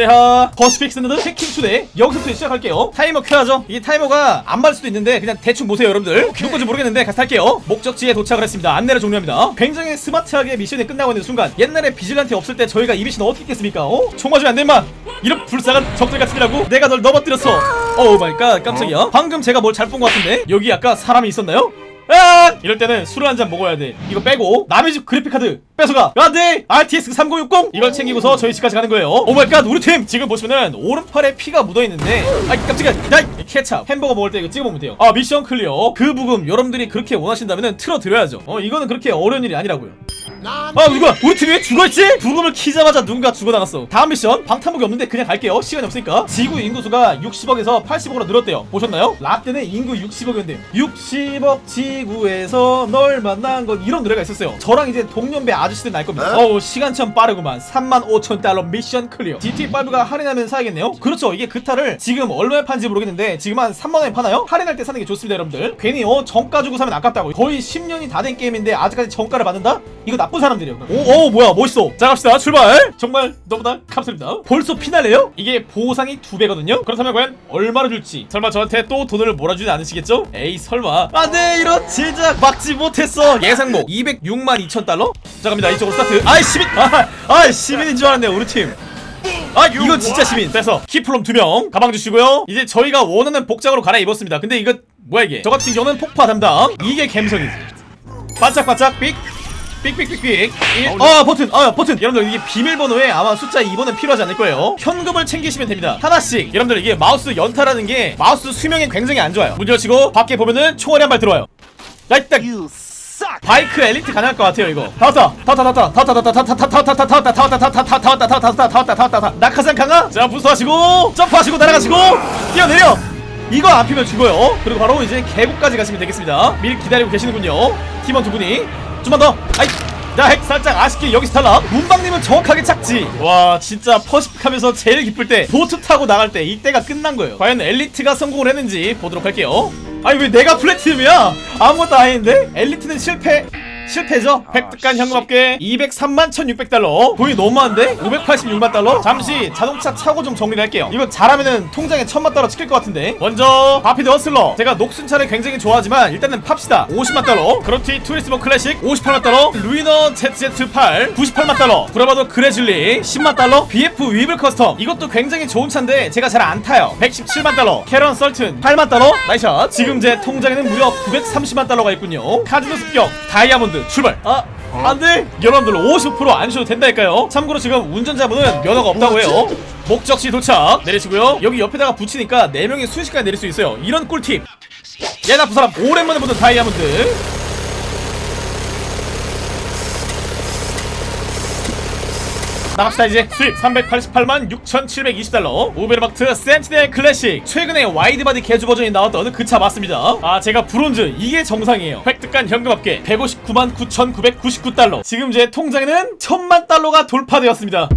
세하. Pacific Standard 해킹 초대. 여기서부터 시작할게요. 타이머 켜야죠. 이게 타이머가 안 맞을 수도 있는데 그냥 대충 보세요 여러분들. 누군지 모르겠는데 같이 할게요. 목적지에 도착을 했습니다. 안내를 종료합니다. 굉장히 스마트하게 미션이 끝나고 있는 순간 옛날에 Vigilante 없을 때 저희가 이 미션 어떻게 했겠습니까? 어? 총 맞으면 마. 이런 불쌍한 적들 같으니라고 내가 널 넘어뜨렸어 어우 my god 깜짝이야. 방금 제가 뭘 잘 본 것 같은데 여기 아까 사람이 있었나요? 아! 이럴 때는 술을 한 잔 먹어야 돼. 이거 빼고 남의 집 그래픽카드 뺏어가. 안돼. RTX 3060 이걸 챙기고서 저희 집까지 가는 거예요. oh my god 우리 팀 지금 보시면은 오른팔에 피가 묻어 있는데 아 깜짝이야. 야 케찹 햄버거 먹을 때 이거 찍어 먹으면 돼요. 아 mission clear. 그 부금 여러분들이 그렇게 원하신다면은 틀어 드려야죠. 어 이거는 그렇게 어려운 일이 아니라고요. 아 누가 우리 팀이 왜 죽어있지? 부금을 키자마자 누군가 죽어나갔어. 다음 미션 방탄복이 없는데 그냥 갈게요. 시간이 없으니까. 지구 인구수가 60억에서 80억으로 늘었대요. 보셨나요? 라떼는 인구 60억이었는데 60억 지구에서 널 만난 건 이런 노래가 있었어요. 저랑 이제 동년배 아저씨들 날 겁니다. 어우 시간 참 빠르구만. 3만 5천 달러 mission clear. GTA5가 할인하면 사야겠네요? 그렇죠. 이게 그타를 지금 얼마에 파는지 모르겠는데 지금 한 3만원에 파나요? 할인할 때 사는 게 좋습니다 여러분들. 괜히 어 정가 주고 사면 아깝다고 거의 10년이 다 된 게임인데 아직까지 정가를 받는다? 이거 나쁜 사람들이에요. 오, 오, 뭐야, 멋있어. 자, 갑시다. 출발. 정말 너무나 감사합니다. 벌써 피날레요? 이게 보상이 두 배거든요. 그렇다면 과연 얼마나 줄지. 설마 저한테 또 돈을 몰아주지 않으시겠죠? 에이, 설마. 안돼, 이런 젠장 막지 못했어. 예상 몫 206만 2천 달러. 자, 갑니다. 이쪽으로 스타트. 아이 시민. 아, 아, 시민인 줄 알았네, 우리 팀. 아 이건 진짜 시민 그래서 키플롬 2명 가방 주시고요 이제 저희가 원하는 복장으로 갈아입었습니다 근데 이거 뭐야 이게 저 같은 경우는 폭파 담당 이게 갬성이지 반짝반짝 삑 삑삑삑삑 아 버튼 아 버튼 여러분들 이게 비밀번호에 아마 숫자 2번은 필요하지 않을 거예요 현금을 챙기시면 됩니다 하나씩 여러분들 이게 마우스 연타라는 게 마우스 수명에 굉장히 안 좋아요 문 열치고 밖에 보면은 총알이 한 발 들어와요 야 이딱 바이크 엘리트 가능할 것 같아요 이거 다 왔다 다 왔다 다 왔다 다 왔다 다 왔다 다 왔다 다 왔다 다 왔다 다 왔다 다 왔다 다 왔다 다 왔다 다 왔다 다 왔다 낙하산 강화 자 boost하시고 점프하시고 날아가시고 뛰어내려 이거 안 피면 죽어요 그리고 바로 이제 계곡까지 가시면 되겠습니다 미리 기다리고 계시는군요 팀원 두 분이 좀만 더. 아이 자핵 살짝 아쉽게 여기서 탈락. 문방님은 정확하게 착지. 와 진짜 퍼시픽하면서 제일 기쁠 때 보트 타고 나갈 때 이때가 끝난 거예요. 과연 엘리트가 성공을 했는지 보도록 할게요. 아니 왜 내가 플래티넘이야? 아무것도 아닌데? 엘리트는 실패 실패죠? 획득한 현금 합계 203만 1600달러. 돈이 너무 많은데? 586만 달러? 잠시 자동차 차고 좀 정리를 할게요. 이거 잘하면은 통장에 천만 달러 찍힐 것 같은데. 먼저 바피드 허슬러. 제가 녹슨 차를 굉장히 좋아하지만 일단은 팝시다. 50만 달러. 그로티 투리스모 클래식 58만 달러. 루이너 ZZ8 98만 달러. 브라바도 그레즐리 10만 달러. BF 위빌 커스텀. 이것도 굉장히 좋은 차인데 제가 잘 안 타요. 117만 달러. 카린 썰튼 8만 달러. nice shot. 지금 제 통장에는 무려 930만 달러가 있군요. 카지노 습격. 다이아몬드 출발. 아 안돼? 여러분들 50%안 쉬어도 된다니까요. 참고로 지금 운전자분은 면허가 없다고 해요. 목적지 도착. 내리시고요. 여기 옆에다가 붙이니까 4명이 순식간에 내릴 수 있어요. 이런 꿀팁. 야 나쁜 사람 오랜만에 보는 다이아몬드 나갑시다 이제. 수입 388만 6,720달러. 오베르마트 센티넬 클래식. 최근에 wide body 개조 버전이 나왔던 그 차 맞습니다. 아 제가 브론즈. 이게 정상이에요. 획득한 현금 합계 159만 9,999달러. 지금 제 통장에는 1000만 달러가 돌파되었습니다